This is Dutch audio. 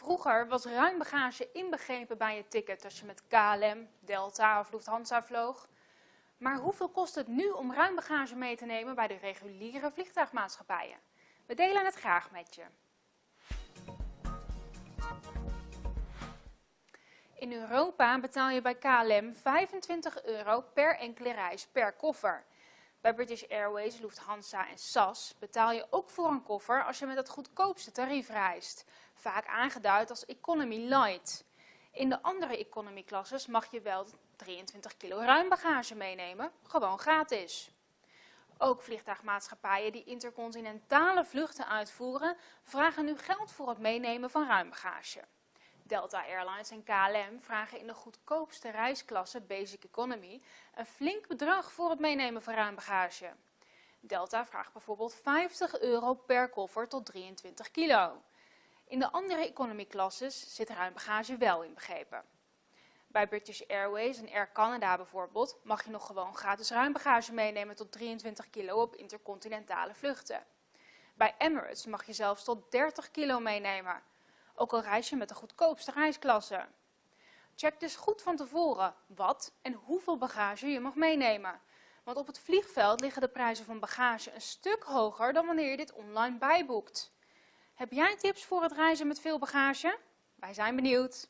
Vroeger was ruim bagage inbegrepen bij je ticket als je met KLM, Delta of Lufthansa vloog. Maar hoeveel kost het nu om ruim bagage mee te nemen bij de reguliere vliegtuigmaatschappijen? We delen het graag met je. In Europa betaal je bij KLM 25 euro per enkele reis per koffer. Bij British Airways, Lufthansa en SAS betaal je ook voor een koffer als je met het goedkoopste tarief reist, vaak aangeduid als Economy Light. In de andere economy klasses mag je wel 23 kilo ruim bagage meenemen, gewoon gratis. Ook vliegtuigmaatschappijen die intercontinentale vluchten uitvoeren, vragen nu geld voor het meenemen van ruim bagage. Delta Airlines en KLM vragen in de goedkoopste reisklasse Basic Economy een flink bedrag voor het meenemen van ruim bagage. Delta vraagt bijvoorbeeld 50 euro per koffer tot 23 kilo. In de andere economy klasses zit ruim bagage wel inbegrepen. Bij British Airways en Air Canada bijvoorbeeld mag je nog gewoon gratis ruim bagage meenemen tot 23 kilo op intercontinentale vluchten. Bij Emirates mag je zelfs tot 30 kilo meenemen ook al reis je met de goedkoopste reisklasse. Check dus goed van tevoren wat en hoeveel bagage je mag meenemen. Want op het vliegveld liggen de prijzen van bagage een stuk hoger dan wanneer je dit online bijboekt. Heb jij tips voor het reizen met veel bagage? Wij zijn benieuwd.